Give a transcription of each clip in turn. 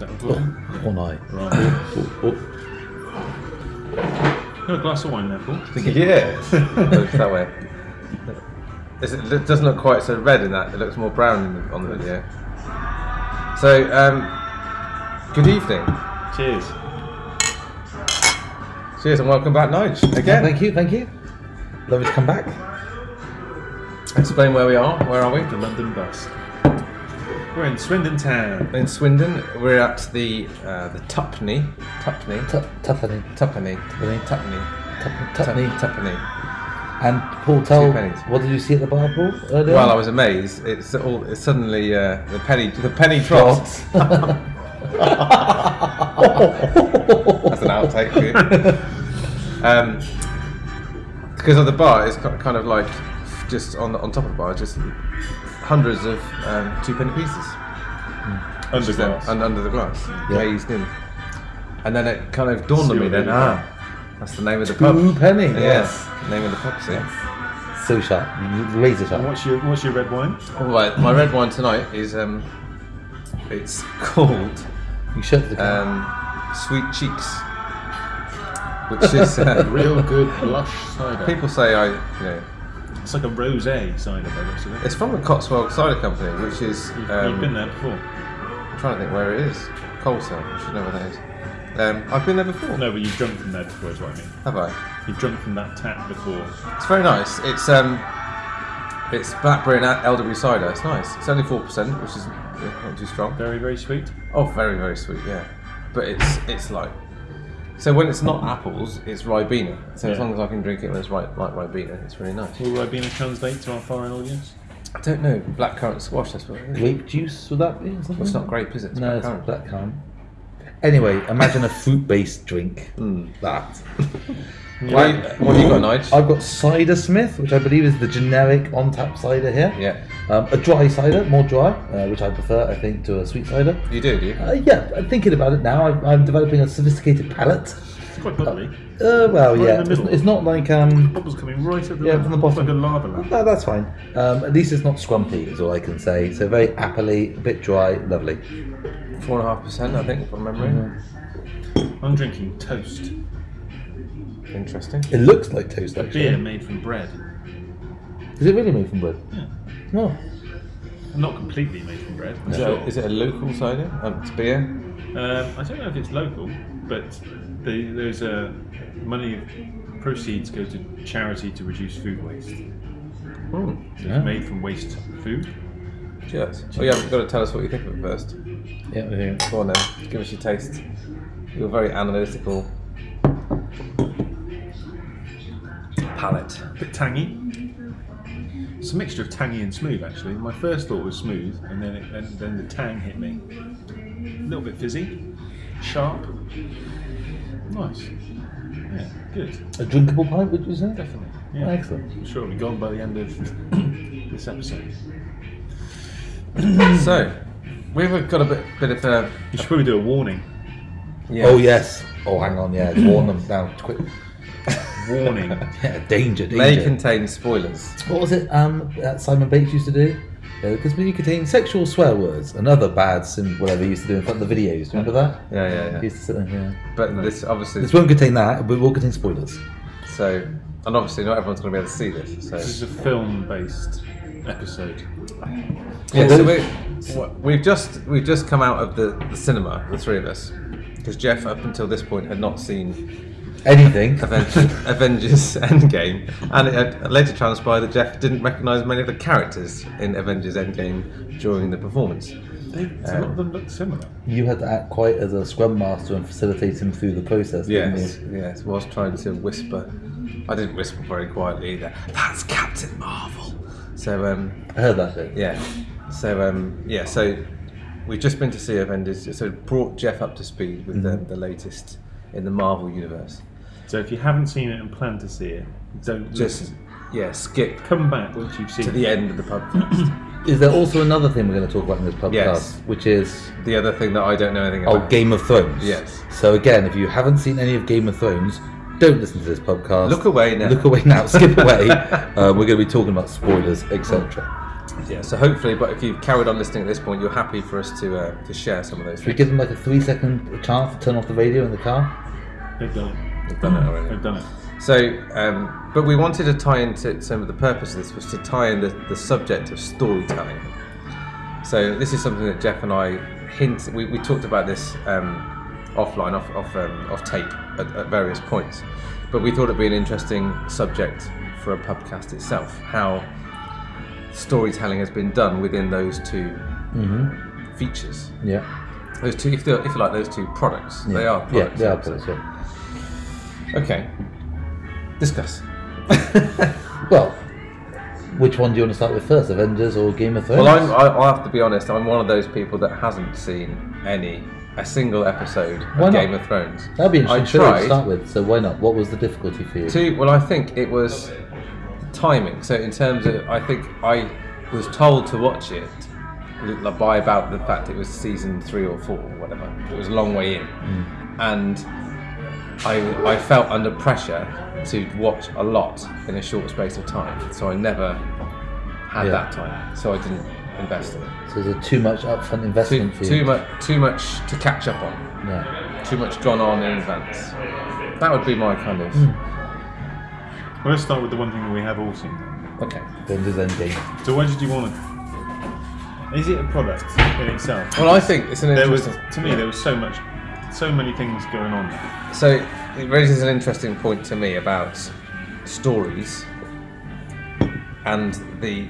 Is that recording? Or no. Right. Oh, oh. Got a glass of wine there, Paul. Yeah, looks that way. Is it, it doesn't look quite so red in that. It looks more brown in the, on the video. So, um, good evening. Cheers. Cheers and welcome back, Nige. Yeah, Again, thank you, thank you. Lovely to come back. explain where we are. Where are we? The London bus. We're in Swindon Town. In Swindon. We're at the uh, the Tupney. Tupney. Tu- Tuffany. Tuppenny. Tuppenny. Tuppenny. Tup- Tup- Tupney. Tuppenny. And Paul, tell pennies. what did you see at the bar, Paul? Earlier? Well, I was amazed. It's all. It's suddenly uh, the penny. The penny dropped. That's an outtake for you. Um, because of the bar, it's ki- kind of like just on on top of the bar, just hundreds of um, two penny pieces Under just there, glass. un- under the glass, Yeah. glazed in. And then it kind of dawned on me. Then, ah, that's the name of the pub. Two penny. Yes, name of the pub. See. So sharp. Razor And sharp. what's your what's your red wine? All right, my red wine tonight is um, it's called You shut the car. um, Sweet Cheeks, which is uh, Real good blush cider. people say I, you know, It's like a rosé cider by the looks of it. it's from the Cotswold Cider Company, which is You've, um, you've been there before. I'm trying to think where it is. Coleshill, I should know where that is. Um, I've been there before. No, but you've drunk from there before, is what I mean. Have I? You've drunk from that tap before. It's very nice. It's um, it's blackberry and elderberry cider. It's nice. It's only four percent, which is not too strong. Very, very sweet. Oh, very very sweet. Yeah, but it's it's like so when it's not apples, it's ribena. So as Yeah. long as I can drink it when it's right like ribena, it's really nice. Will Ribena translate to our foreign audience? I don't know blackcurrant squash. That's what it is. Grape juice, would that be? or something? Well, it's not grape, is it? It's No, it's blackcurrant. black currant. Anyway, imagine a fruit-based drink. Mm. That. What, you- what have you got, Nige? I've got Cider Smith, which I believe is the generic on-tap cider here. Yeah, Um, a dry cider, more dry, uh, which I prefer, I think, to a sweet cider. you do, do you? Uh, yeah, I'm thinking about it now. I'm, I'm developing a sophisticated palate. It's quite bubbly. Uh, well, Right in yeah, the it's, middle. it's not like um. Bubbles coming right at the Yeah, from the bottom. Like a lava lamp. No, that's fine. Um, at least it's not scrumpy, is all I can say. So very appley, a bit dry, lovely. Four and a half percent, I think, from memory. I'm drinking toast. Interesting. It looks like toast, actually. Beer made from bread. Is it really made from bread? Yeah. No. Not completely made from bread. Is, Sure. it, is it a local cider? Um, it's beer. Um, I don't know if it's local, but the, there's a money proceeds go to charity to reduce food waste. Hmm. So Yeah. It's made from waste food. Cheers. Oh, yeah, you've got to tell us what you think of it first. Yeah, we're here. Go on then, give us your taste. You're very analytical. Palate. bit tangy. It's a mixture of tangy and smooth, actually. My first thought was smooth, and then it, then, then the tang hit me. A little bit fizzy, sharp, nice. Yeah, good, A drinkable pint, would you say? definitely. Yeah, Excellent. I'm sure it'll be gone by the end of this episode. so, we've got a bit, bit of a. You should probably do a warning. Yeah. Oh, yes. Oh, hang on, yeah. Warn them now, quick. Warning. Yeah, danger, May contain spoilers. What was it um, that Simon Bates used to do? Because may contain sexual swear words and other bad sim whatever he used to do in front of the videos. Do you remember that? Yeah, yeah, He yeah. used to sit there, yeah. But this obviously. This won't contain that, but it will contain spoilers. So, and obviously, not everyone's going to be able to see this. So, this is a film-based episode. yeah. So So we, we've just we've just come out of the, the cinema, the three of us, because Jeff up until this point had not seen Anything. Avengers, Avengers Endgame, and it later transpired that Jeff didn't recognise many of the characters in Avengers Endgame during the performance. They, a lot of them look similar. You had to act quite as a scrum master and facilitate him through the process, didn't Yes, you? yes, whilst trying to whisper. I didn't whisper very quietly either. That's Captain Marvel. So um, I heard that bit. yeah, so um, yeah, so we've just been to see Avengers. So it brought Jeff up to speed with the, the latest in the Marvel universe. So if you haven't seen it and plan to see it, don't Just listen. yeah, skip come back once you've seen to it. the end of the podcast. Is there also another thing we're going to talk about in this podcast, Yes. which is the other thing that I don't know anything about? oh. Game of Thrones? Yes. So again, if you haven't seen any of Game of Thrones, don't listen to this podcast. Look away now. Look away now. Skip away. uh, we're going to be talking about spoilers, etc. yeah. So hopefully, but if you've carried on listening at this point, you're happy for us to uh, to share some of those. Should we give them like a three second chance to turn off the radio in the car? They've done it. We've done it already. They've done it. So, um, but we wanted to tie into some of the purpose of this was to tie in the, the subject of storytelling. So this is something that Jeff and I hint. We, we talked about this um, offline, off off, um, off tape at, at various points, but we thought it'd be an interesting subject for a pubcast itself. How storytelling has been done within those 2 Mm-hmm. features. Yeah. Those two, if, if you like, those two products. They are products. Yeah, they are products. Yeah. Okay. Discuss. Well, which one do you want to start with first, Avengers or Game of Thrones? Well, I'm, I, I have to be honest. I'm one of those people that hasn't seen any, a single episode Why of not? Game of Thrones. That'd be an I interesting show to start with. So why not? What was the difficulty for you? to. Well, I think it was timing. So in terms of, I think I was told to watch it by about the fact it was season three or four or whatever. It was a long way in, Mm. and I I felt under pressure to watch a lot in a short space of time. So I never had Yeah. that time. So I didn't invest in it. So there's too much upfront Too, investment for you. too much, too much to catch up on. Yeah. Too much gone on in advance. That would be my kind of. Well, let's start with the one thing that we have all seen. Then. Okay. Endgame. So why did you want to? Is it a product in itself? Well, I think it's an there was to me there was so much, so many things going on. So it raises an interesting point to me about stories and the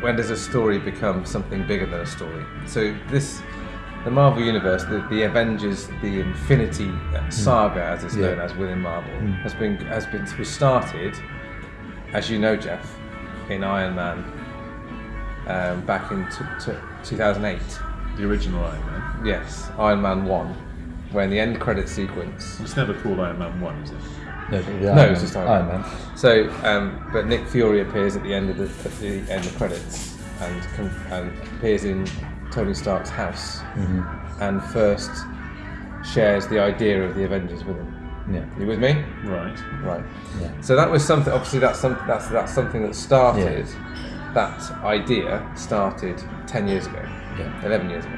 when does a story become something bigger than a story? So this, the Marvel universe, the, the Avengers, the Infinity Saga, as it's. Yeah. known as within Marvel, has been has been started, as you know, Jeff, in Iron Man, um, back in t- t- 2008. The original Iron Man. Yes, Iron Man One, when the end credit sequence It's never called Iron Man One, is it? No, No, Iron it's just Iron Iron Man. Man. So, um, but Nick Fury appears at the end of the, at the end of credits and com- and appears in Tony Stark's house Mm-hmm. and first shares the idea of the Avengers with him. Yeah. You with me? Right. Right. Yeah. So that was something. Obviously, that's something. That's that's something that started. That idea started ten years ago, Yeah. eleven years ago,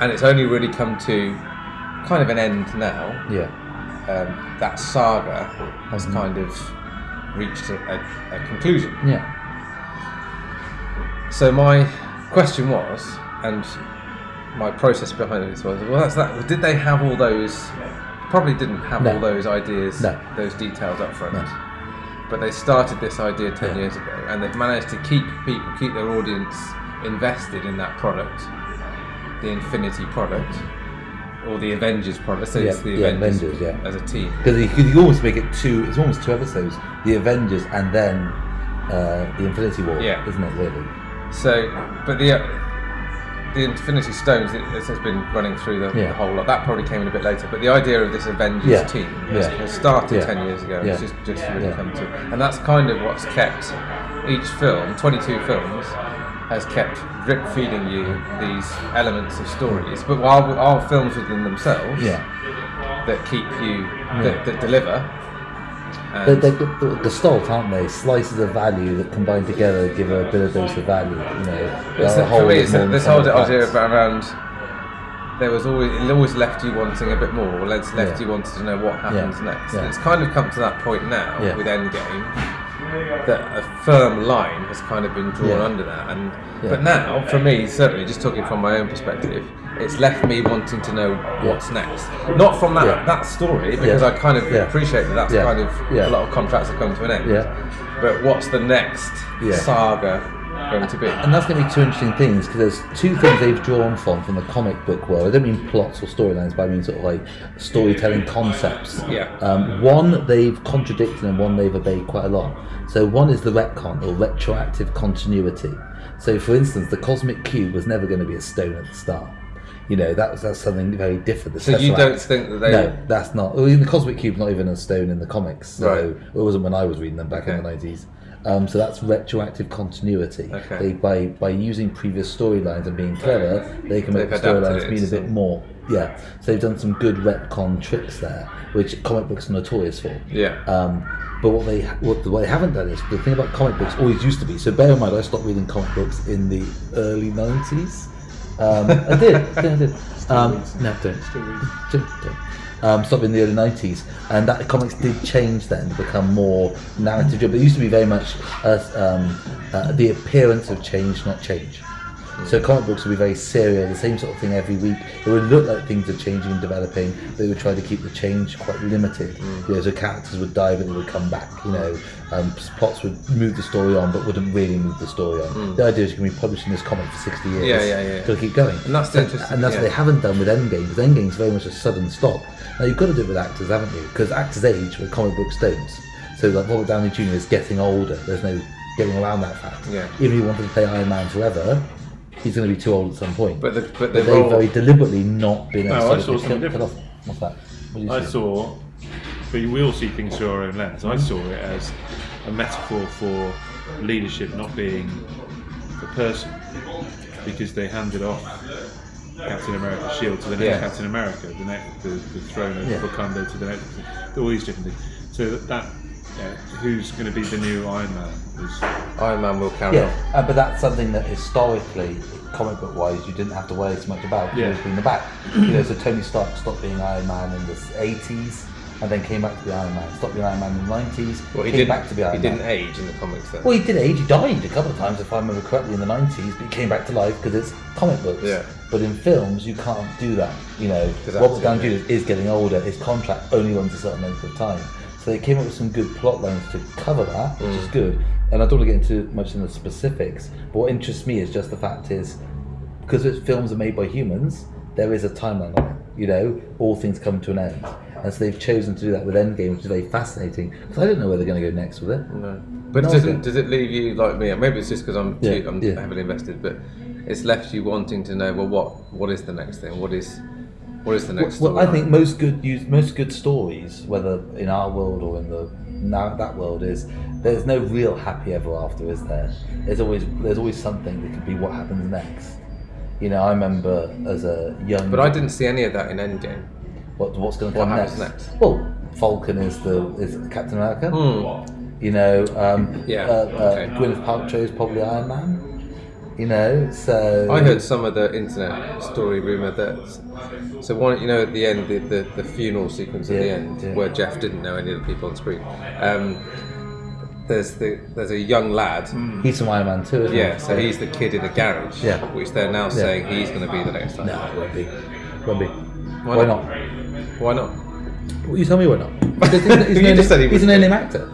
and it's only really come to kind of an end now Yeah. um, that saga has Mm-hmm. kind of reached a, a, a conclusion. Yeah. So my question was, and my process behind this was, well, that's that. Did they have all those? Probably didn't have No. all those ideas, No. those details up front. No. But they started this idea ten Yeah. years ago, and they've managed to keep people, keep their audience invested in that product, the Infinity product, or the Avengers product. So it's Yeah, the yeah, Avengers, Avengers, yeah. as a team. Because you could you almost make it two. It's almost two episodes: the Avengers and then uh, the Infinity War. Yeah. Isn't it really? So, but the uh, the Infinity Stones, it, this has been running through the, Yeah. the whole lot. That probably came in a bit later. But the idea of this Avengers Yeah. team has, Yeah. has started Yeah. ten years ago. Yeah. It's just just really Yeah. come to, and that's kind of what's kept each film, twenty-two films, has kept drip feeding you these elements of stories. But while our films within themselves, Yeah. that keep you Yeah. that, that deliver. They're, aren't they? Slices of value that combine together give a bit of dose of value. You know, It's the that- for me, it's this whole idea around there was always it always left you wanting a bit more, or it's left Yeah. you wanting to know what happens Yeah. next. Yeah. And it's kind of come to that point now with Endgame that a firm line has kind of been drawn Yeah. under that. And Yeah. but now, for me, certainly, just talking from my own perspective, it's left me wanting to know what's next. Not from that Yeah. that story because. I kind of appreciate that that's kind of a lot of contracts have come to an end. Yeah. But what's the next saga going to be? And that's going to be two interesting things because there's two things they've drawn from from the comic book world. I don't mean plots or storylines, but I mean sort of like storytelling concepts. Yeah. Um, one they've contradicted and one they've obeyed quite a lot. So one is the retcon or retroactive continuity. So for instance, the cosmic cube was never going to be a stone at the start. You know that was that's something very different. The So you don't think that they No, that's not. Well, the Cosmic Cube's not even a stone in the comics. So Right. It wasn't when I was reading them back in the nineties. Um, so that's retroactive continuity. Okay. They, by by using previous storylines and being clever, they can make the storylines mean a bit more. Yeah. So they've done some good retcon tricks there, which comic books are notorious for. Yeah. Um, But what they what, what they haven't done is the thing about comic books always used to be. So bear in mind, I stopped reading comic books in the early nineties. Um, I did, I did. I did. Um, no, don't. Still read. Don't, don't. Um, in the early nineties, and that comics did change then to become more narrative. driven. It used to be very much uh, um, uh, the appearance of change, not change. So comic books would be very serial, the same sort of thing every week. It would look like things are changing and developing. But they would try to keep the change quite limited. You know, so characters would die, but they would come back. You know, um, plots would move the story on, but wouldn't really move the story on. The idea is you can be publishing this comic for sixty years. Yeah, yeah, yeah. To keep going. And that's interesting- And that's what they haven't done with Endgame. Because Endgame's very much a sudden stop. Now you've got to do it with actors, haven't you? Because actors age, where comic books don't. So like Robert Downey Jr. is getting older. There's no getting around that fact. Yeah. Even if he wanted to play Iron Man forever, he's going to be too old at some point. But the but But the they've role. very deliberately not been able No, to I sort of saw cut- something cut different. What's that? What you I see? saw, but we all see things through our own lens. Mm-hmm. I saw it as a metaphor for leadership not being the person, because they handed off Captain America's shield to the next Yeah. Captain America, the next the, the throne of Yeah. Wakanda to the next, all these different things. So that, that yeah, who's going to be the new Iron Man? Is, Iron Man will carry Yeah, on. uh, but that's something that historically, comic book wise, you didn't have to worry so much about. Yeah. Yeah. It was in the back. you know, so Tony Stark stopped being Iron Man in the 80s and then came back to be Iron Man. Stopped being Iron Man in the 90s, Well, he came didn't. back to be Iron he Man. didn't age in the comics then. Well, he did age. He died a couple of times, if I remember correctly, in the 90s, but he came back to life because it's comic books. Yeah. But in films, you can't do that. You know, 'Cause Robert acting, Downey yeah. Jr. is getting older. His contract only runs a certain length of time. So they came up with some good plot lines to cover that, which Mm. is good. And I don't want to get into much in the specifics. But what interests me is just the fact is, because it's films are made by humans, there is a timeline on it. You know, all things come to an end. And so they've chosen to do that with Endgame, which is very fascinating. Because I don't know where they're going to go next with it. No. But No, does it does it leave you like me? Maybe it's just because I'm Yeah, too, I'm yeah. heavily invested, but it's left you wanting to know. Well, what what is the next thing? What is what is the next? Well, I think most good most good stories, whether in our world or in the now that world, is there's no real happy ever after, is there? There's always there's always something that could be what happens next. You know, I remember as a young. But I didn't see any of that in Endgame. What, what's going to What come happens next? next? Well, Falcon is the is Captain America. Hmm. You know, um, Yeah, uh, uh, okay. Gwyneth Paltrow is probably Iron Man. You know, so I heard some of the internet story rumor that so one you know at the end the, the, the funeral sequence at the end yeah. where Jeff didn't know any of the people on screen. Um, there's the there's a young lad. he's from Iron Man too. Isn't Yeah, he? so he's the kid in the garage. Yeah. Which they're now saying he's going to be the next time. No, it won't be. Won't be. Why Why not? not? Why not? Well, you tell me why not. Because he's, he's, You an, just said he he's an wouldn't. actor.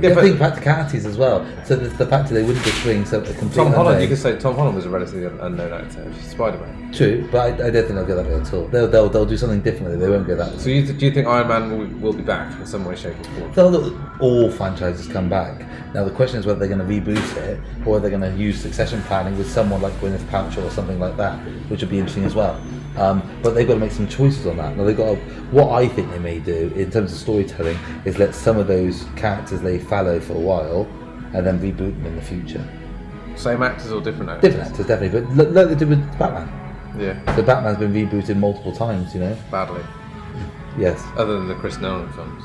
Yeah, but- think practicalities as well. So the, the fact that they wouldn't just bring some a complete Tom Holland, you could say Tom Holland was a relatively unknown actor. Spider Man. True, but I, I don't think they'll go that way at all. They'll, they'll, they'll do something differently. They won't go that way. So you, do you think Iron Man will, will be back in some way, shape, or form? They'll, all franchises come back. Now the question is whether they're going to reboot it or whether they're going to use succession planning with someone like Gwyneth Paltrow or something like that, which would be interesting as well. Um, but they've got to make some choices on that. Now they've got to, what I think they may do in terms of storytelling is let some of those characters lay fallow for a while and then reboot them in the future. Same actors or different actors? Different actors, definitely, but look, like they did with Batman. Yeah, So Batman's been rebooted multiple times, you know. badly. Yes. Other than the Chris Nolan films.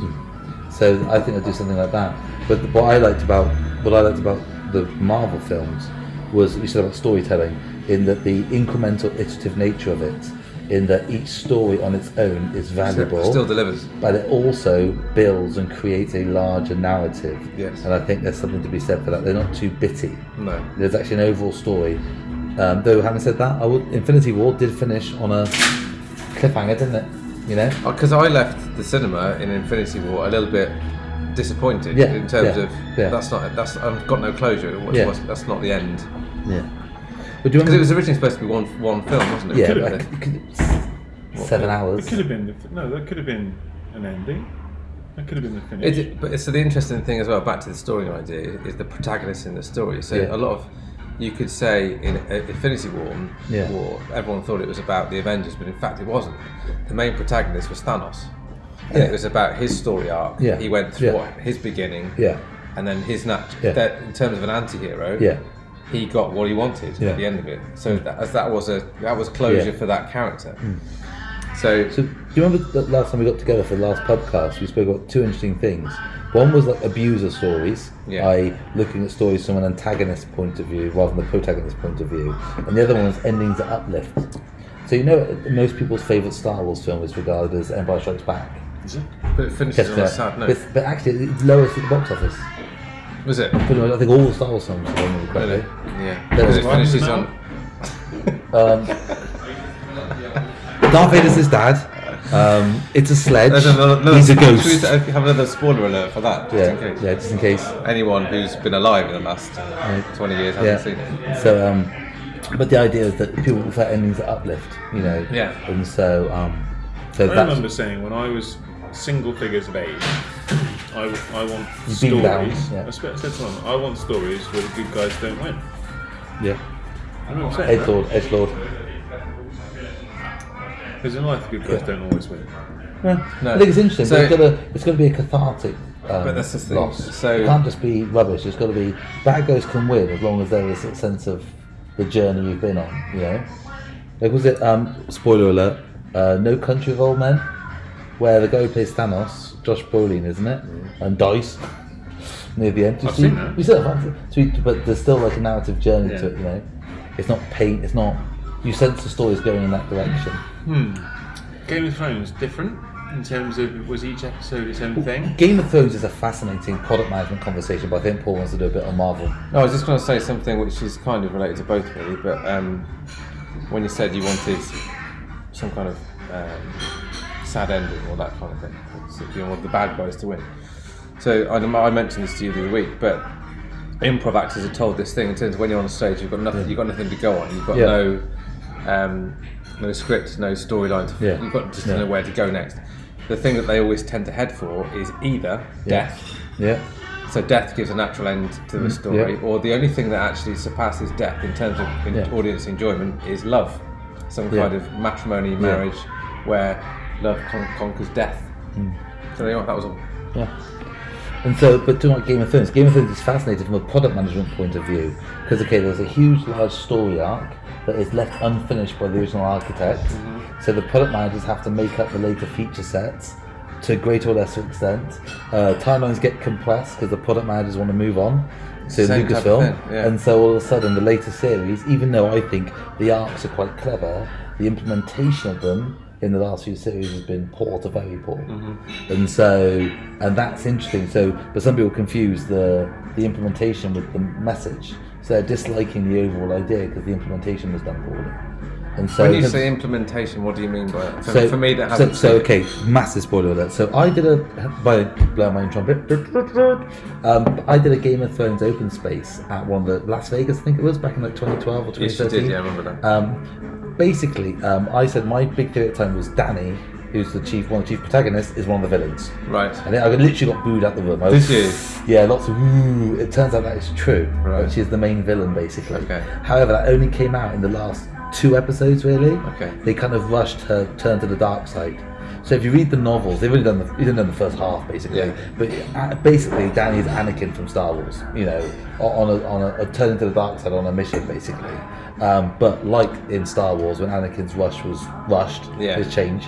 So I think they'll do something like that. But what I liked about what I liked about the Marvel films was you said about storytelling, in that the incremental iterative nature of it, in that each story on its own is valuable, Still delivers. but it also builds and creates a larger narrative. Yes. And I think there's something to be said for that. They're not too bitty. No. There's actually an overall story. Um, though having said that, I would Infinity War did finish on a cliffhanger, didn't it? You know? Because I left the cinema in Infinity War a little bit disappointed Yeah, in terms yeah, of yeah. that's not that's I've got no closure. What's, Yeah. what's, that's not the end. Yeah. But do you Because it remember? was originally supposed to be one one film, wasn't it? yeah, could've but been. I could- seven hours. it could have been no, that could have been an ending. That could have been the finish. It, but so the interesting thing as well, back to the story idea, is the protagonist in the story. So Yeah. a lot of you could say in uh, Infinity War, Yeah. War, everyone thought it was about the Avengers, but in fact it wasn't. The main protagonist was Thanos. And Yeah. it was about his story arc. Yeah. He went through Yeah. what, his beginning, Yeah, and then his nat- Yeah. that in terms of an anti-hero, yeah, he got what he wanted Yeah. at the end of it. So that, as that was a that was closure Yeah. for that character. Hmm. So, So, do you remember the last time we got together for the last podcast? We spoke about two interesting things. One was like abuser stories, Yeah. i.e., looking at stories from an antagonist point of view rather than the protagonist point of view, and the other one was endings that uplift. So you know, most people's favourite Star Wars film is regarded as Empire Strikes Back. Is it? but it finishes Just, on a sad note. but, but actually, it's lowest at the box office. Was it? Pretty much, I think all the Star Wars films, if I remember Really? Yeah. There Because was it one finishes now. on. Um, Darth Vader's his dad. Um, it's a sledge. There's another, another, He's a Should we ghost. have another spoiler alert for that? Just Yeah, in case. yeah, just in case. Anyone who's been alive in the last 20 years hasn't Yeah. seen it. So, um, but the idea is that people prefer endings that uplift, you know. Yeah. And so, um, so I that's remember saying when I was single figures of age, I, I want You've stories. been down, yeah. I spe- said to them, I want stories where the good guys don't win. yeah. I remember saying Edge that. Lord, Edge Lord. Because in life, the good guys Yeah. don't always win. Yeah. No. I think it's interesting. So- but it's got to it's got to be a cathartic. Um, But that's the thing. Loss. So- it can't just be rubbish. It's got to be bad guys can win as long as there is a sense of the journey you've been on. You know, like was it? Um, spoiler alert. Uh, no Country of Old Men, where the guy who plays Thanos, Josh Brolin, isn't it? And dies near the end. You I've see- seen that. You said that, so but there's still like a narrative journey to it. You know, it's not pain. It's not. You sense the story's going in that direction. Hmm. Game of Thrones different in terms of was each episode its own thing. Game of Thrones is a fascinating product management conversation, but I think Paul wants to do a bit on Marvel. No, I was just going to say something which is kind of related to both, really. But um, when you said you wanted some kind of um, sad ending or that kind of thing, so you want the bad guys to win. So I, I mentioned this to you the other week, but improv actors are told this thing in terms of when you're on stage, you've got nothing, you've got nothing to go on. You've got Yeah. no, um, no script, no storyline. Yeah. You've got just Yeah. to know where to go next. The thing that they always tend to head for is either death. Yeah, So death gives a natural end to the story, Mm, yeah. or the only thing that actually surpasses death in terms of in audience enjoyment is love, some kind of matrimony, marriage, where love con- conquers death. Mm. So go, that was all. yeah. And so, but talking about Game of Thrones, Game of Thrones is fascinating from a product management point of view because, okay, there's a huge, large story arc that is left unfinished by the original architect. So the product managers have to make up the later feature sets to a greater or lesser extent. Uh, timelines get compressed because the product managers want to move on to Lucasfilm, yeah. and so all of a sudden the later series, even though I think the arcs are quite clever, the implementation of them in the last few series has been poor to very poor, Mm-hmm. and so and that's interesting. So, but some people confuse the the implementation with the message, so they're disliking the overall idea because the implementation was done poorly. And so when you say implementation, what do you mean by it? For, so, for me, that so, so okay, massive spoiler alert. So I did a by blowing my own trumpet. Um, I did a Game of Thrones open space at one of the Las Vegas, I think it was back in like 2012 or 2013. Yes, you did, yeah, I remember that. Um, basically, um, I said my big theory at the time was Danny, who's the chief, one of the chief protagonists, is one of the villains. right. And I literally got booed out the room. I Did was, you? Yeah, lots of ooh. It turns out that is true. Right. But she's the main villain, basically. Okay. However, that only came out in the last two episodes, really. Okay. They kind of rushed her turn to the dark side. So if you read the novels, they've only done the, only done the first half, basically. Yeah. But uh, basically, Danny is Anakin from Star Wars. You know, on a on a, a turn to the dark side on a mission, basically. Um, but like in Star Wars, when Anakin's rush was rushed, Yeah. his change.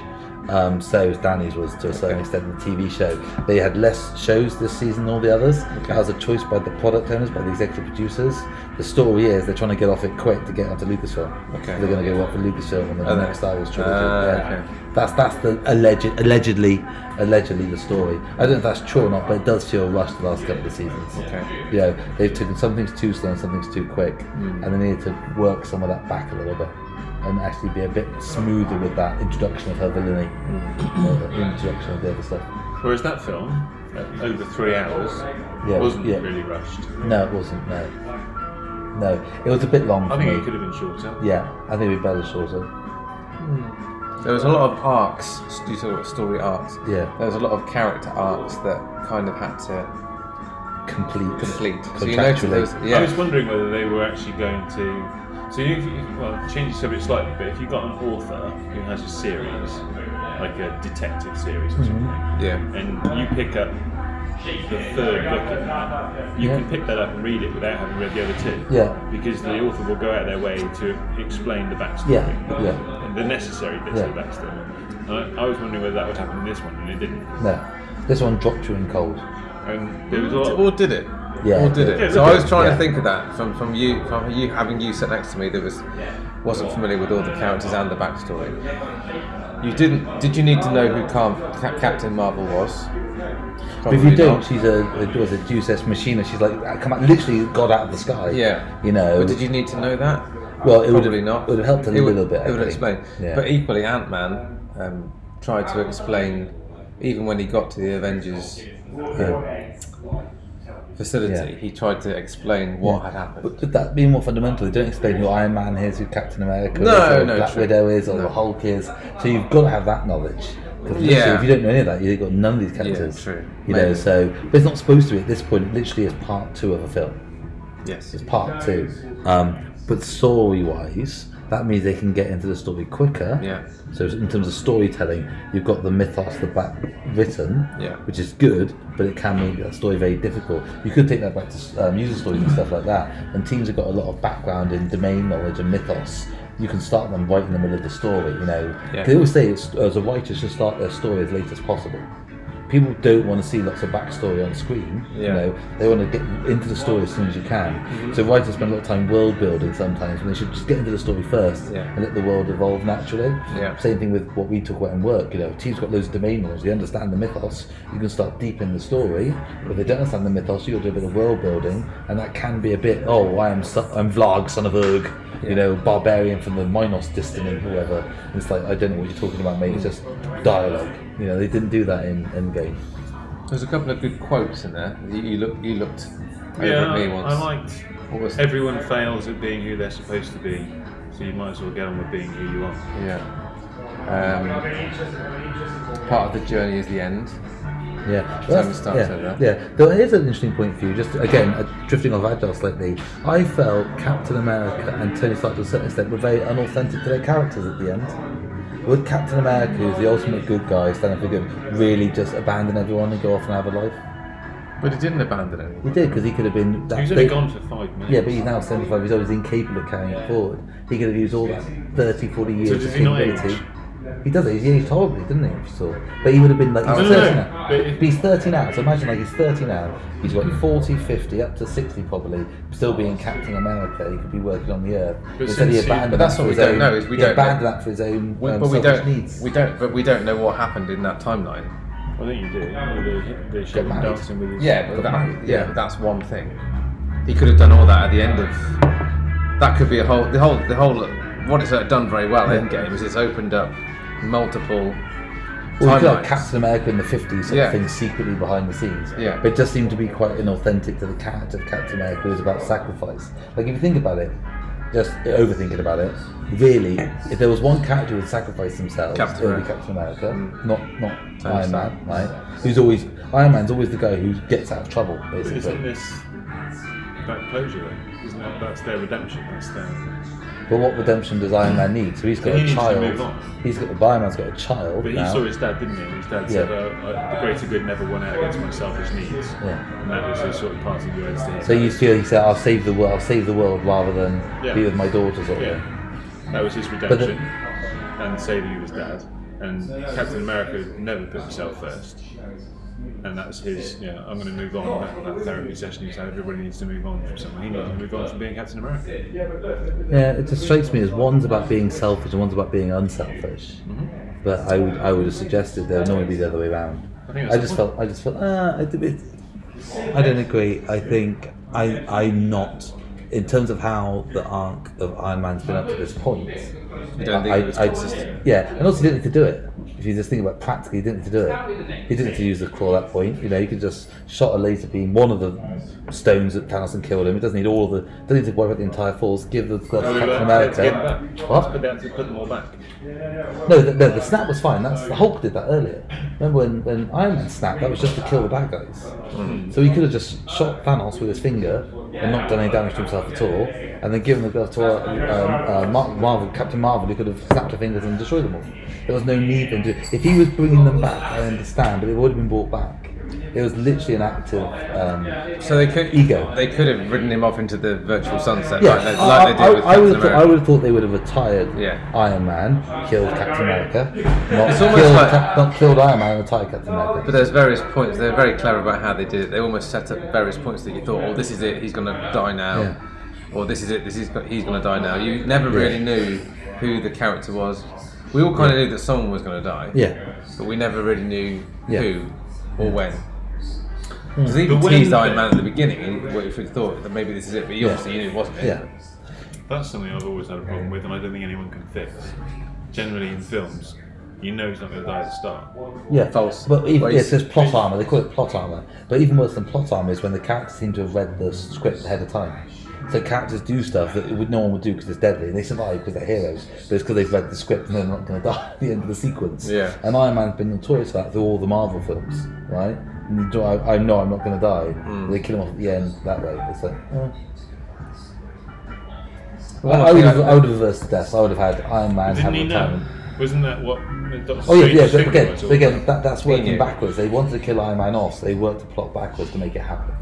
Um, so Danny's was to a certain Okay. extent the TV show. They had less shows this season than all the others. That was a choice by the product owners, by the executive producers. The story is they're trying to get off it quick to get onto Lucasfilm. Okay. They're going to go work for Lucasfilm and the Are they? next Star Wars trilogy. Ah, yeah. okay. That's that's the alleged allegedly allegedly the story. I don't know if that's true or not, but it does feel rushed the last couple of seasons. Okay. You know, they've taken some things too slow and some things too quick, Hmm. and they need to work some of that back a little bit and actually be a bit smoother with that introduction of her villainy, Hmm. uh, the introduction of the other stuff. Whereas that film, uh, over three hours, Yeah, wasn't yeah. really rushed. No, it wasn't. No, no, it was a bit long I for think me. it could have been shorter. Yeah, I think it'd be better shorter. There was a lot of arcs, you talk story arcs. Yeah, There was a lot of character arcs that kind of had to complete. complete. So you noticed there was, Contractually. yeah. I was wondering whether they were actually going to. So you, if you well, change the subject slightly, but if you've got an author who has a series, like a detective series or Mm-hmm. something, yeah. and you pick up the third book in that, you Yeah. can pick that up and read it without having read the other two. Yeah. Because the author will go out of their way to explain the backstory. Yeah, yeah. And the necessary bits Yeah. of the backstory. I, I was wondering whether that would happen in this one, and it didn't. No, this one dropped you in cold. And there was a lot. Or did it? Yeah, Or did it it? So I was trying Yeah. to think of that from, from you from you having you sit next to me that was wasn't familiar with all the characters and the backstory. You didn't? Did you need to know who Car- Ca- Captain Marvel was? But if you Probably don't, not. she's a, a was a Deus Ex Machina. She's like come out, literally God out of the sky. Yeah. you know. But did you need to know that? Well, it would Probably have, not. It would have helped a It would- little bit. I It would have think. explained. Yeah. But equally, Ant Man um, tried to explain, even when he got to the Avengers um, facility, Yeah. he tried to explain what Yeah. had happened. But with that being more fundamental, they don't explain who Iron Man is, who Captain America No, is, or no, Black true. Widow is, or No. the Hulk is. So you've got to have that knowledge. Yeah. if you don't know any of that, you've got none of these characters. true. You know, so but it's not supposed to be at this point. It literally is part two of a film. yes. It's part two. Um, but story-wise, that means they can get into the story quicker. Yeah. So in terms of storytelling, you've got the mythos, the back written, Yeah. which is good, but it can make that story very difficult. You could take that back to um, user stories and stuff like that. And teams have got a lot of background in domain knowledge and mythos. You can start them right in the middle of the story. You know, Yeah. they always say it's, as a writer should start their story as late as possible. People don't want to see lots of backstory on screen. You know, they want to get into the story as soon as you can. Mm-hmm. So writers spend a lot of time world building sometimes when they should just get into the story first Yeah. and let the world evolve naturally. Yeah. Same thing with what we talk about in work. You know, teams got loads of domain knowledge. They understand the mythos. You can start deep in the story. But if they don't understand the mythos, you got to do a bit of world building, and that can be a bit. Oh, I am so, I'm Vlarg, son of Urg. Yeah. You know, barbarian from the Minos dynasty, whoever. And it's like I don't know what you're talking about, mate. It's just dialogue. You know, they didn't do that in Endgame. There's a couple of good quotes in there. You, you look, you looked over Yeah, at me once. I liked. What was Everyone fails at being who they're supposed to be, so you might as well get on with being who you are. Yeah. Um, part of the journey is the end. Yeah, Tony that's- yeah, said yeah. Though it is an interesting point for you. Just again, uh, drifting off Agile slightly. I felt Captain America and Tony Stark to a certain extent were very unauthentic to their characters at the end. Would Captain America, who's the ultimate good guy, stand up for good, really just abandon everyone and go off and have a life? But he didn't abandon anyone. He did because he could have been. That He was only big- gone for five minutes. Yeah, but he's now 75 years old. He's incapable of carrying it forward. He could have used all that 30, 40 years does of he not capability. Age? He does it. He's aged horribly, didn't he? if you saw? But he would have been like, he's Oh, no, 30 no, now. but But he's 30 now, so imagine like he's 30 now. He's got 40, 50, up to 60 probably, still being Captain America. He could be working on the Earth. But Instead he since he- but that's that what we don't own, know, is we he don't abandoned know- that for his own We, um, but we don't. needs. We don't. But we don't know what happened in that timeline. I think you do. They, they showed dancing with his. Yeah, but that, married, yeah, yeah. but that's one thing. He could have done all that at the end of. That could be a whole. The whole. The whole. What it's uh, done very well. In Endgame is it's opened up multiple. Well, you could have timelines. Captain America in the 50s sort Yeah. of thing secretly behind the scenes. Yeah. But it just seemed to be quite inauthentic to the character of Captain America who was about sacrifice. Like, if you think about it, just overthinking about it, really, if there was one character who would sacrifice themselves, Captain it would be America. Captain America, Mm. not not Tony Iron Stark. Man, right? Who's always Iron Man's always the guy who gets out of trouble, But Isn't this that closure though? Isn't that that's their redemption? That's their. But what redemption does Iron Man need? So he's got He a child. He's got Iron Man's got a child But he now. saw his dad, didn't he? And his dad said, Yeah. uh, uh, "The greater good never won out against my selfish needs," Yeah. and that was his sort of parting words to his So you feel he said, "I'll save the world. I'll save the world rather than Yeah. be with my daughter." Sort of Yeah, thing. that was his redemption, and saving of his dad. And Captain America never put himself first, and that's his. Yeah, I'm going to move on. That, that therapy session he said everybody needs to move on from someone. He needs to move on from being Captain America. Yeah, it just strikes me as one's about being selfish and one's about being unselfish. Mm-hmm. But I would I would have suggested there would normally be the other way around. I I just felt I just felt ah, I, it, I don't agree. I think I I'm not in terms of how the arc of Iron Man's been up to this point. You don't think I, it was I- consistent? yeah, and also he didn't need to do it. If you just think about practically, he didn't need to do it. He didn't need to use the claw at that point. You know, he could just shot a laser beam, one of the stones that Thanos and killed him. He doesn't need all the. Doesn't need to worry about the entire force. Give the glove to Oh, Captain they had to get America. them back. What? But they to put them all back. No, the, no, the snap was fine. That's the Hulk did that earlier. Remember when, when Iron Man snapped? That was just to kill the bad guys. Hmm. So he could have just shot Thanos with his finger and not done any damage to himself at all. And then given the glove to uh, um, uh, Marvel, Captain Marvel, who could have snapped her fingers and destroyed them all. There was no need for him to. If he was bringing them back, I understand, but it would have been brought back. It was literally an act of um, So they could Ego. They could have ridden him off into the virtual sunset, Yeah, like, they, I, like I, with I, would have thought, I would have thought they would have retired Yeah. Iron Man, killed Captain America, not It's killed, almost like- Cap- not killed Iron Man retired Captain America. But there's various points. They're very clever about how they did it. They almost set up various points that you thought, "Oh, this is it. He's going to die now," Yeah. Or "This is it. This is he's going to die now." You never really knew who the character was. We all kind of knew that someone was going to die, Yeah, but we never really knew Yeah. who or when. Hmm. Because even But when- teased Iron Man at the beginning, what if we thought that maybe this is it, but you Yeah. obviously knew it wasn't it. yeah. That's something I've always had a problem with, and I don't think anyone can fix. Generally, in films, you know he's not going to die at the start. Yeah, False. But even, Well, yeah, it it's- says plot armor. They call it plot armor. But even worse than plot armor is when the characters seem to have read the script ahead of time. So characters do stuff that would, no one would do because it's deadly, and they survive because they're heroes. But it's because they've read the script and they're not going to die at the end of the sequence. Yeah. And Iron Man's been notorious for that through all the Marvel films, right? And do- I, I know I'm not going to die. Hmm. They kill him off at the end that way. It's like. eh. One I, I would have, I- I would have reversed the deaths. I would have had Iron Man have Didn't he know? retirement. Wasn't that what Doctor Oh yeah, yeah. But again, but again, that, that's working backwards. They wanted to kill Iron Man off, so they worked the plot backwards to make it happen.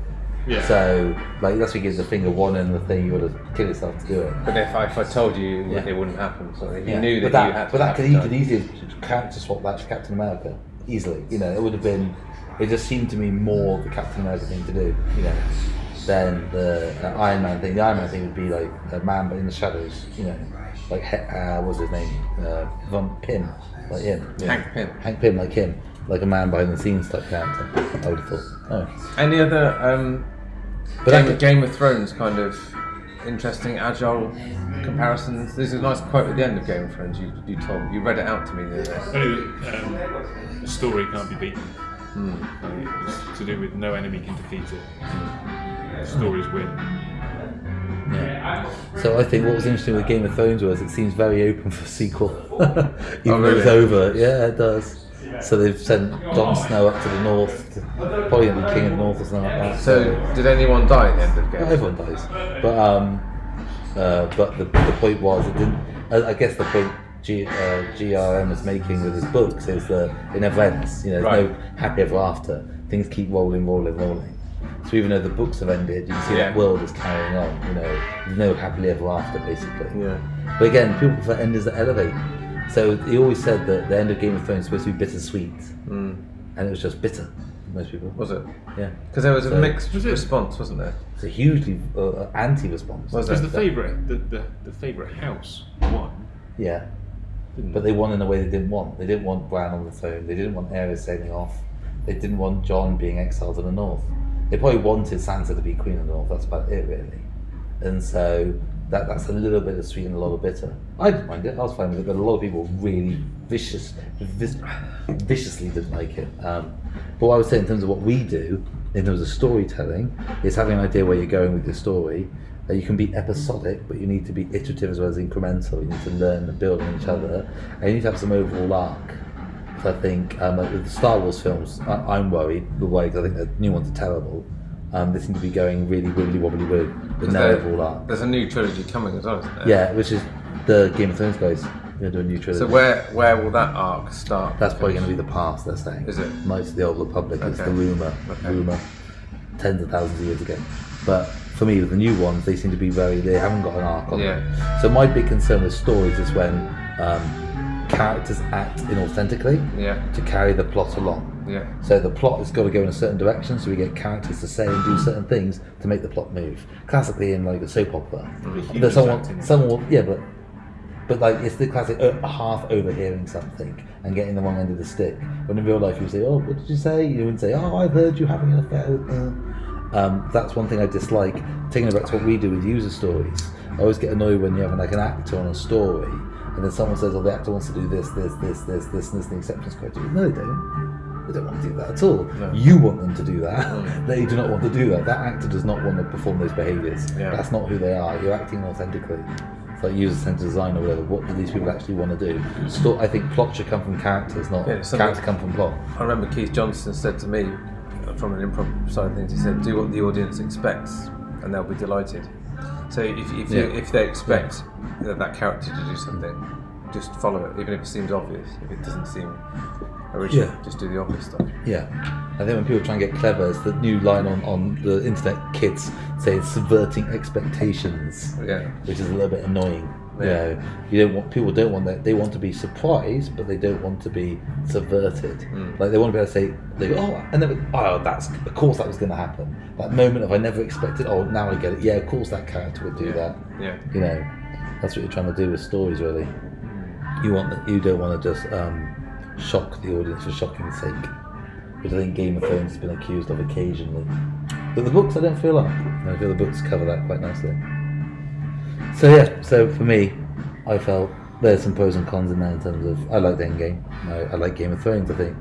Yeah. So, like, that's what gives the finger one and the thing you would have killed yourself to do it. But if I, if I told you, Yeah. it wouldn't happen. So you Yeah. knew that, that, you had to but that could, you could easily character swap that to Captain America easily. You know, it would have been. It just seemed to me more the Captain America thing to do. You know, than the uh, Iron Man thing. The Iron Man thing would be like a man but in the shadows. You know, like uh, what's his name? Uh, Von Pym, like him. Hank Pym. Hank Pym, like him, like a man behind the scenes type character. I would have thought. Oh. Any other um, But Game, Game of Thrones kind of interesting, agile comparisons? There's a nice quote at the end of Game of Thrones. You, you told you read it out to me the other day. Anyway, um, the story can't be beaten. Hmm. Uh, It's to do with no enemy can defeat it. Stories win. Yeah. So I think what was interesting with Game of Thrones was it seems very open for sequel, even though it's over. Yeah, it does. So they've sent Jon Snow up to the north, to, probably be King of the North or something like that. So, did anyone die at the end of Not Game? everyone dies, but um, uh, but the, the point was it didn't. I, I guess the point G, uh, GRM was making with his books is that it never ends. You know, there's no happy ever after. Things keep rolling, rolling, rolling. So even though the books have ended, you can see that world is carrying on. You know, no happily ever after basically. Yeah. But again, people prefer enders that elevate. So he always said that the end of Game of Thrones was supposed to be bittersweet, Mm. and it was just bitter. Most people. Was it? Yeah. Because there was a mixed Was response, wasn't there? It's a hugely uh, anti-response. Was Because the favourite, the, the, the favourite house won. Yeah. Didn't But they won in a way they didn't want. They didn't want Bran on the throne. They didn't want Arya sailing off. They didn't want Jon being exiled to the north. They probably wanted Sansa to be queen of the north. That's about it, really. And so that that's a little bit of sweet and a lot of bitter. I didn't mind it. I was fine with it. But a lot of people really vicious, viciously didn't like it. Um, but what I would say in terms of what we do, in terms of storytelling, is having an idea where you're going with your story. Uh, you can be episodic, but you need to be iterative as well as incremental. You need to learn and build on each other, and you need to have some overall arc. So I think um, like with the Star Wars films, I, I'm worried the way I think the new ones are terrible. Um, they seem to be going really wibbly wobbly wobbly with 'Cause no there- overall arc. There's a new trilogy coming as well, isn't there? Yeah, which is the Game of Thrones guys. They're doing a new trilogy. So where where will that arc start? That's probably going to be the past. They're saying. Is it? Knights of the Old Republic. It's Okay. the rumor. Okay. Rumor. Tens of thousands of years ago. But for me, with the new ones, they seem to be very. They haven't got an arc on Yeah. them. So my big concern with stories is when um, characters act inauthentically Yeah. to carry the plot along. Yeah. So the plot has got to go in a certain direction, so we get characters to say and do certain things to make the plot move. Classically, in like a soap opera, there's someone, someone, will, yeah, but but like it's the classic uh, half overhearing something and getting the wrong end of the stick. When in real life you say, "Oh, what did you say?" You wouldn't say, "Oh, I've heard you having an affair with." Uh. Um, that's one thing I dislike. Taking it back to what we do with user stories, I always get annoyed when you have like an actor on a story, and then someone says, "Oh, the actor wants to do this, this, this, this, this, and this," and the acceptance criteria. No, they don't. They don't want to do that at all. No. You want them to do that. Mm. They do not want to do that. That actor does not want to perform those behaviours. Yeah. That's not who they are. You're acting authentically. It's like user-centered design or whatever. What do these people actually want to do? I think plot should come from characters, not Yeah, character come from plot. I remember Keith Johnstone said to me, from an improv side of things, he said, "Do what the audience expects, and they'll be delighted." So if, if, Yeah. you, if they expect that, that character to do something, just follow it, even if it seems obvious. If it doesn't seem original, Yeah. just do the obvious stuff. Yeah, I think when people try and get clever, it's the new line on, on the internet. Kids say it's subverting expectations, Yeah. which is a little bit annoying. You Yeah. know, you don't want people don't want that. They want to be surprised, but they don't want to be subverted. Mm. Like they want to be able to say, they go, oh, I never. Oh, that's of course that was going to happen. That moment of I never expected. Oh, now I get it. Yeah, of course that character would do Yeah. that. Yeah. You know, that's what you're trying to do with stories, really. You want that. You don't want to just um, shock the audience for shocking's sake, which I think Game of Thrones has been accused of occasionally. But the books, I don't feel like. I feel the books cover that quite nicely. So yeah, so for me, I felt there's some pros and cons in there in terms of I like the end game. I, I like Game of Thrones. I think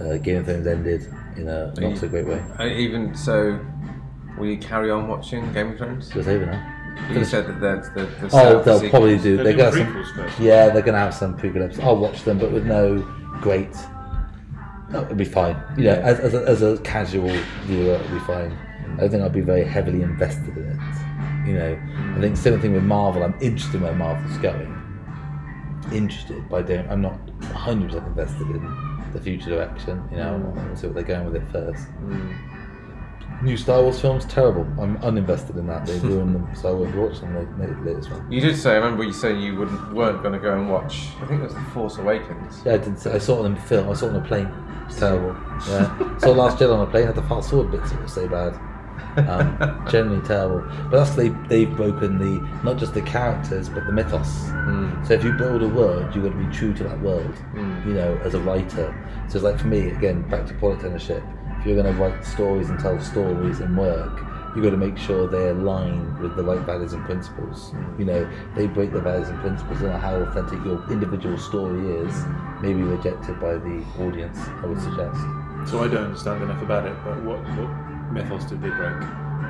uh, Game of Thrones ended in a not so great way. Even so, will you carry on watching Game of Thrones? It's over now. You said that there's the, the Oh, they'll sequels. probably do. They're They're gonna have some, prequels first. yeah, they're gonna have some prequel episodes. I'll watch them, but with no great. No, it'll be fine. You know, Yeah. as, as, a, as a casual viewer, it'll be fine. I don't think I'll be very heavily invested in it. You know, I think same thing with Marvel. I'm interested in where Marvel's going. Interested, but I don't. I'm not 100 percent invested in the future direction. You know, I want to see what they're going with it first. Mm. New Star Wars films, terrible. I'm uninvested in that. They ruined them, so I won't watch them. The latest one. You did say. I remember you saying you wouldn't weren't going to go and watch. I think it was the Force Awakens. Yeah, I did. say- I saw it on the film. I saw it on a plane. It's terrible. Yeah, saw Last Jedi on a plane. Had the fast forward bits. It was so bad. Um, generally terrible. But that's they they've broken the not just the characters but the mythos. Mm. So if you build a world, you've got to be true to that world. Mm. You know, as a writer. So it's like for me again, back to product ownership. If you're going to write stories and tell stories and work, you've got to make sure they align with the right values and principles. You know, they break the values and principles. Matter how authentic your individual story is, may be rejected by the audience. I would suggest. So I don't understand enough about it, but what, what mythos did they break?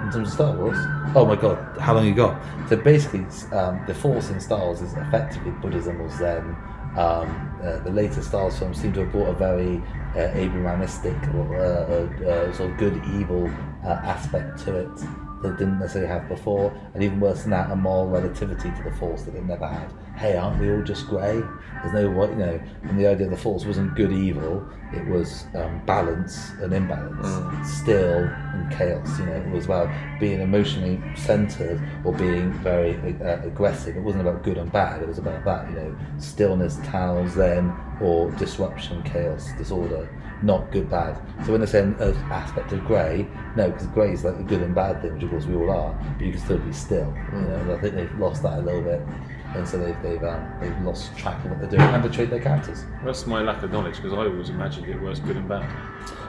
In terms of Star Wars, oh my god, how long you got? So basically, um, the Force in Star Wars is effectively Buddhism or Zen. Um, uh, the later Wars films seem to have brought a very uh, Abrahamistic or uh, uh, uh, sort of good evil uh, aspect to it that didn't necessarily have before, and even worse than that, a moral relativity to the Force that it never had. Hey, aren't we all just grey? There's no right, you know, and the idea of the Force wasn't good evil; it was um, balance and imbalance, still and chaos. You know, it was about being emotionally centered or being very uh, aggressive. It wasn't about good and bad; it was about that. You know, stillness, Tao, then or disruption, chaos, disorder. Not good, bad. So when they say an an aspect of grey, no, because grey is like the good and bad thing, which of course we all are, but you can still be still. You know, and I think they've lost that a little bit, and so they've they've, um, they've lost track of what they're doing and betrayed their characters. That's my lack of knowledge because I always imagined it was good and bad.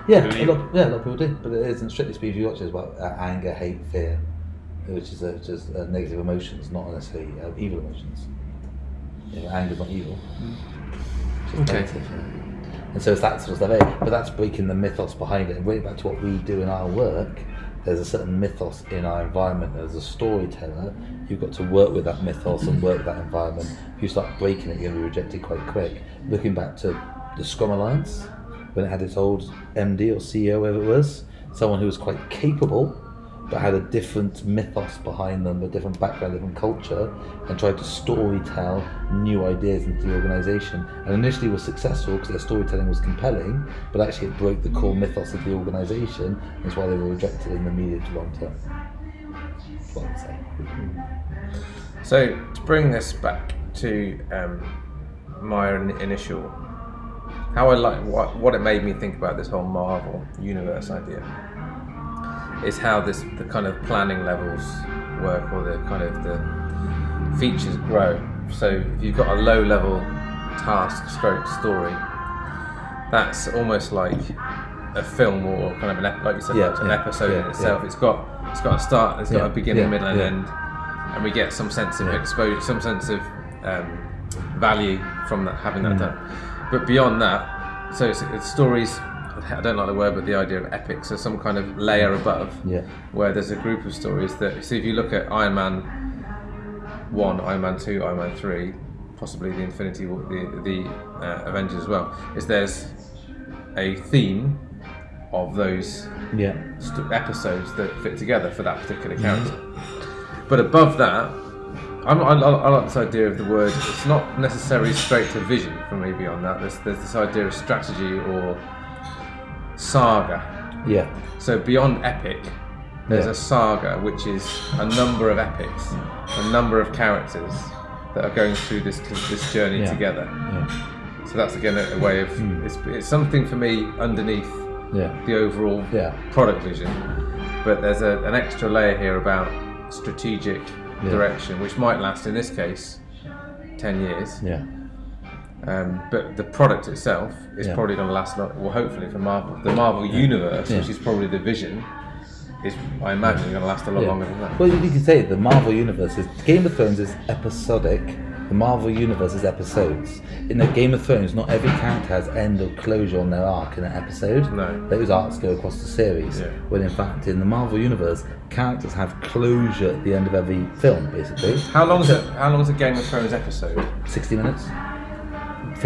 Yeah, Good a and lot, evil. yeah, a lot of people do, but it isn't strictly speaking. If you watch it, it's about uh, anger, hate, fear, which is uh, just uh, negative emotions, not necessarily uh, evil emotions. You know, anger's not evil. It's just Okay. negative, yeah. And so it's that sort of stuff. eh? But that's breaking the mythos behind it. And going back to what we do in our work, there's a certain mythos in our environment. As a storyteller, you've got to work with that mythos and work with that environment. If you start breaking it, you're going to be rejected quite quick. Looking back to the Scrum Alliance, when it had its old MD or CEO, whoever it was, someone who was quite capable, but had a different mythos behind them, a different background, different culture, and tried to story tell new ideas into the organisation. And initially was successful because their storytelling was compelling, but actually it broke the core mythos of the organisation. That's why they were rejected in the medium to long term. So to bring this back to um, my initial, how I like what what it made me think about this whole Marvel universe idea is how this the kind of planning levels work or the kind of the features grow. So if you've got a low level task stroke story, that's almost like a film or kind of an ep- like you said, Yeah, an yeah, episode yeah, in itself. It's got it's got a start, it's got a beginning, middle, and end, and we get some sense of exposure, some sense of um, value from that having that Mm. done. But beyond that, so it's, it's stories. I don't like the word, but the idea of epic. So some kind of layer above, Yeah. where there's a group of stories that. So if you look at Iron Man one, Iron Man two, Iron Man three, possibly the Infinity War, the the uh, Avengers as well, is there's a theme of those Yeah. st- episodes that fit together for that particular character. But above that, I'm, I, I I like this idea of the word. It's not necessarily straight to vision for me. Beyond that, there's, there's this idea of strategy or saga. Yeah. So beyond epic, there's Yeah. a saga, which is a number of epics, a number of characters that are going through this this journey Yeah. together. Yeah. So that's again a, a way of hmm. it's, it's something for me underneath Yeah. the overall Yeah. product vision, but there's a, an extra layer here about strategic direction, which might last in this case ten years. Yeah. Um, but the product itself is Yeah. probably going to last, not, well, hopefully for Marvel, the Marvel universe, Yeah. which is probably the vision, is I imagine going to last a lot Yeah. longer than that. Well, you can say the Marvel universe is Game of Thrones is episodic. The Marvel universe is episodes. In the Game of Thrones, not every character has end or closure on their arc in an episode. No. Those arcs go across the series. Yeah. When in fact, in the Marvel universe, characters have closure at the end of every film, basically. How long is it? How long is a Game of Thrones episode? 60 minutes?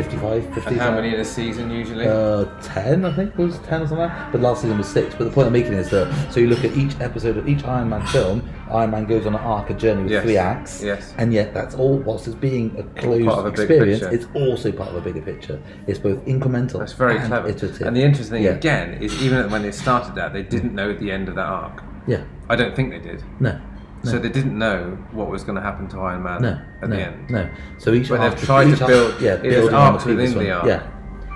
55? 50? And how many in a season usually? Uh, 10, I think, was 10 or something. But last season was 6. But the point I'm making is that, so you look at each episode of each Iron Man film, Iron Man goes on an arc, a journey with Yes. three acts. Yes. And yet, that's all, whilst it's being a closed a experience, it's also part of a bigger picture. It's both incremental That's very and clever. iterative. And the interesting thing Yeah. again is even when they started that, they didn't know the end of that arc. Yeah. I don't think they did. No. So they didn't know what was going to happen to Iron Man No. at no, the end. No. So each But they've tried to build yeah, building arcs within the arc. Yeah.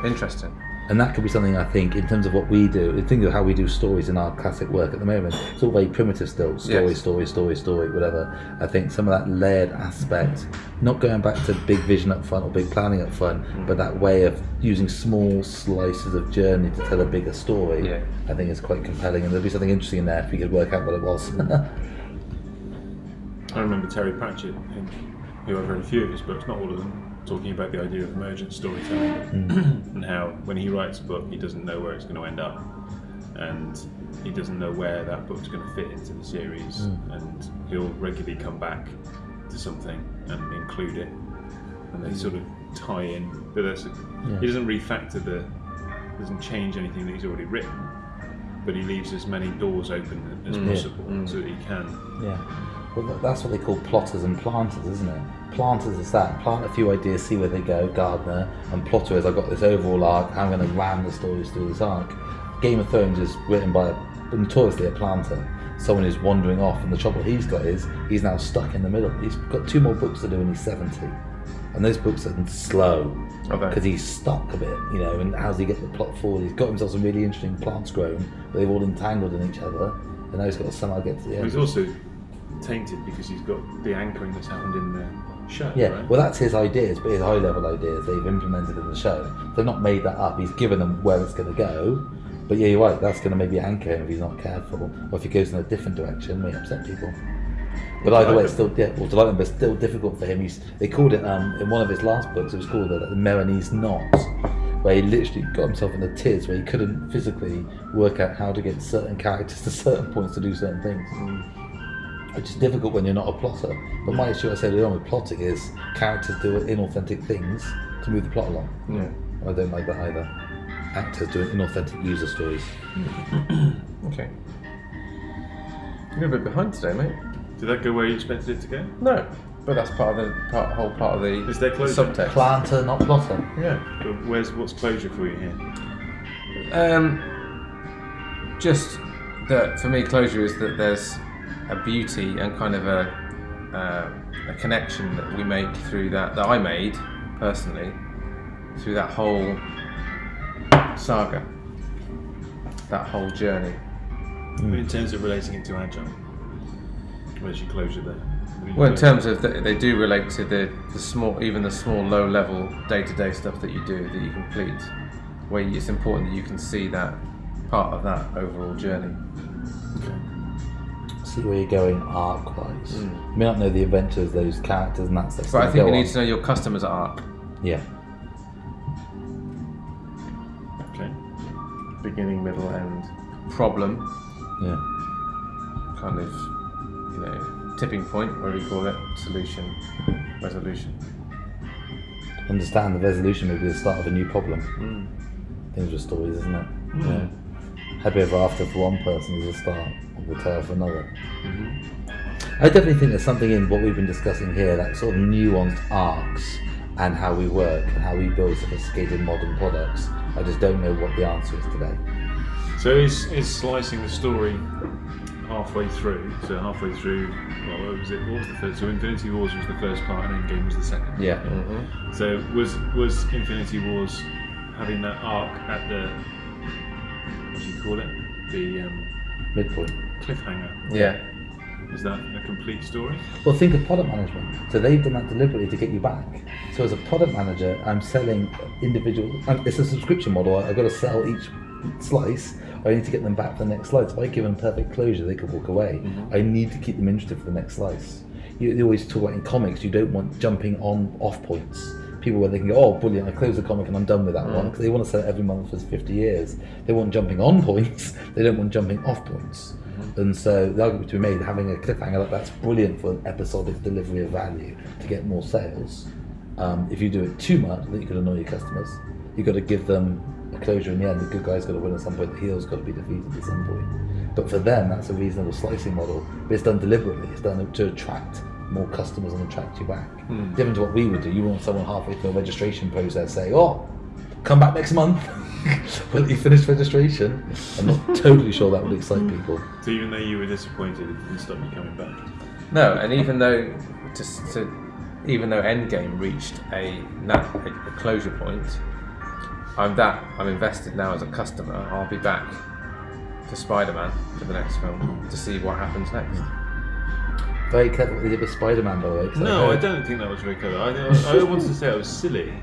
Interesting. And that could be something I think in terms of what we do. Think of how we do stories in our classic work at the moment. It's all very primitive still. Story, Yes. story, story, story, whatever. I think some of that layered aspect, not going back to big vision up front or big planning up front, Mm. but that way of using small slices of journey to tell a bigger story, Yeah. I think is quite compelling. And there'll be something interesting in there if we could work out what it was. I remember Terry Pratchett, in, who I've read a few of his books, not all of them, talking about the idea of emergent storytelling hmm. and how when he writes a book, he doesn't know where it's going to end up, and he doesn't know where that book's going to fit into the series, hmm. and he'll regularly come back to something and include it, and they sort of tie in. But that's he doesn't refactor the, doesn't change anything that he's already written. But he leaves as many doors open as hmm. possible so that he can Yeah. Well, that's what they call plotters and planters, isn't it? Planters is that. Plant a few ideas, see where they go, gardener. And plotter is, I've got this overall arc, I'm going to ram the stories through this arc. Game of Thrones is written by a, notoriously a planter. Someone who's wandering off, and the trouble he's got is he's now stuck in the middle. He's got two more books to do, and he's 70. And those books are slow because he's stuck a bit, you know. And how's he get the plot forward? He's got himself some really interesting plants grown, but they've all entangled in each other, and now he's got to somehow get to the end. He's also tainted because he's got the anchoring that's happened in the show. Yeah, right? well, that's his ideas, but his high level ideas they've implemented in the show. They've not made that up. He's given them where it's going to go. But yeah, you're right. That's going to maybe anchor him if he's not careful, or if he goes in a different direction, may upset people. But either way, it's still yeah, well, delight him, but it's still difficult for him. He's, they called it um, in one of his last books. It was called the, the Meereenese knot, where he literally got himself in a tiz where he couldn't physically work out how to get certain characters to certain points to do certain things which is difficult when you're not a plotter. But my issue I said earlier on with plotting is characters do inauthentic things to move the plot along. Yeah. I don't like that either. Actors doing inauthentic user stories. Okay. You're a bit behind today, mate. Did that go where you expected it to go? No, but that's part of the part, whole part of the Is there closure? subtext. Planter, not plotter. yeah. But where's what's closure for you here? Um, just that for me, closure is that there's a beauty and kind of a uh, a connection that we make through that that I made personally through that whole saga, that whole journey. In terms of relating it to Agile, where's your closure there? What are you Well, in terms of that, they do relate to the, the small, even the small, low level day to day stuff that you do that you complete, where it's important that you can see that part of that overall journey. See where you're going arc wise. You may not know the adventures, those characters and that stuff. But I think you need to know your customer's arc, Yeah. Okay. beginning, middle, end, problem, Yeah. kind of, you know, tipping point, whatever you call it, solution, resolution. Understand the resolution may be the start of a new problem. Mm. Things with stories, isn't it? Yeah. Happy ever after for one person is the start of the tale for another. I definitely think there's something in what we've been discussing here, that sort of nuanced arcs and how we work and how we build sophisticated modern products. I just don't know what the answer is today. So is is slicing the story halfway through? So halfway through, well, what was it? What was the first? So Infinity Wars was the first part, and Endgame was the second. Yeah. Mm-hmm. So was was Infinity Wars having that arc at the what do you call it? The um, Midpoint. Cliffhanger. Yeah. Is that a complete story? Well, think of product management. So they've done that deliberately to get you back. So as a product manager, I'm selling individual. It's a subscription model. I've got to sell each slice. I need to get them back for the next slice. If I give them perfect closure, they could walk away. Mm-hmm. I need to keep them interested for the next slice. You, you always talk about in comics, you don't want jumping on off points. People where they can go, oh, brilliant, I close the comic and I'm done with that one mm. because they want to sell it every month for 50 years. They want jumping on points. They don't want jumping off points. And so the argument to be made, having a cliffhanger like that's brilliant for an episodic delivery of value to get more sales. Um, if you do it too much, then you could annoy your customers. You've got to give them a closure in the end. The good guy's got to win at some point. The heel's got to be defeated at some point. But for them, that's a reasonable slicing model. But it's done deliberately. It's done to attract more customers and attract you back. Different to what we would do. You want someone halfway through a registration process say, "Oh, come back next month." well, you finished registration. I'm not totally sure that would excite people. So even though you were disappointed, it didn't stop you coming back. No, and even though just to, even though Endgame reached a, a a closure point, I'm that I'm invested now as a customer. I'll be back for Spider-Man for the next film to see what happens next. Very clever what they did with Spider-Man, by the way. 'cause No, I heard- don't think that was very clever. I, I wanted to say it was silly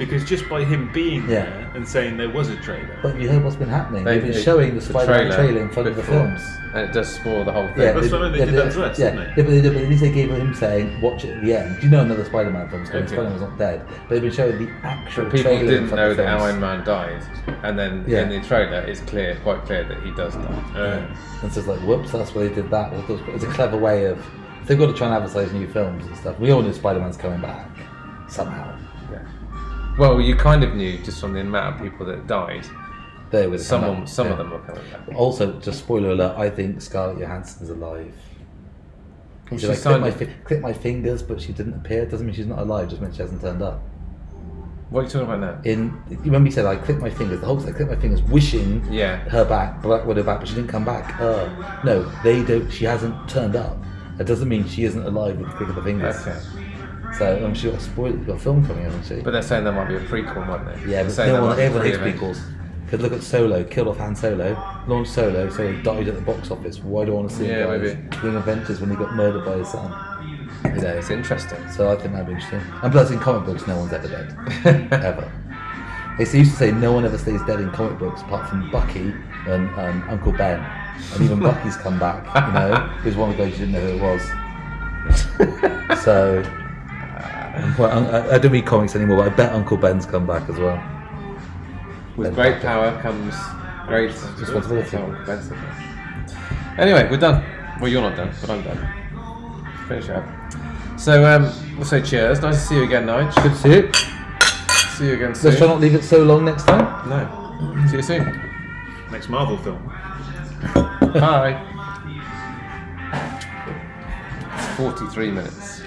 because just by him being Yeah. there and saying there was a trailer. But you heard what's been happening. They- They've been they- showing the Spider-Man trailer, in front of the films. and it does spoil the whole thing. Yeah, That's what I mean, they did that to us, yeah, didn't they? Yeah, but, they, but at least they gave him saying, "Watch it at the end." Do you know another Spider-Man film? coming? Okay. Spider-Man's not dead, but they've been showing the actual But people trailer in didn't front know that Iron Man died, and then Yeah. in the trailer, it's clear, quite clear that he does die. Uh, And so it's like, whoops, that's why they did that. Well, It's a clever way of. They've got to try and advertise new films and stuff. We all know Spider-Man's coming back somehow. Yeah. Well, you kind of knew just from the amount of people that died. There with Some, of- some of them were coming back. Also, just spoiler alert, I think Scarlett Johansson's alive. She She's like, click, my fi- my fingers, but she didn't appear. Doesn't mean she's not alive. Just means she hasn't turned up. What are you talking about now? In you remember you said I click my fingers. The Hulk's I click my fingers, wishing Yeah. her back, Black Widow back, but she didn't come back. Uh, no, they don't. She hasn't turned up. That doesn't mean she isn't alive with the click of the fingers. Okay. So I'm sure spoiled. She's got a film coming, hasn't she? But they're saying there might be a prequel, might not they? yeah, but no one, everyone hates prequels. Because look at Solo, killed off Han Solo, launched Solo, Solo died at the box office. Why do I want to see Yeah, him maybe. doing Avengers when he got murdered by his son? You know, It's interesting. so I think that'd be interesting. And plus, in comic books, no one's ever dead. ever. They used to say no one ever stays dead in comic books apart from Bucky and um, Uncle Ben. And even Bucky's come back, you know. He was one of the guys you didn't know who it was. so, quite, I, I don't read comics anymore, but I bet Uncle Ben's come back as well. With Ben great Parker. power comes great Responsibility. responsibility. Anyway, we're done. Well, you're not done, but I'm done. Finish it up. So, um, we'll say cheers. Nice to see you again, Nige. Good to see you. See you again soon. Let's try not leave it so long next time. No. See you soon. next Marvel film. Bye. 43 minutes.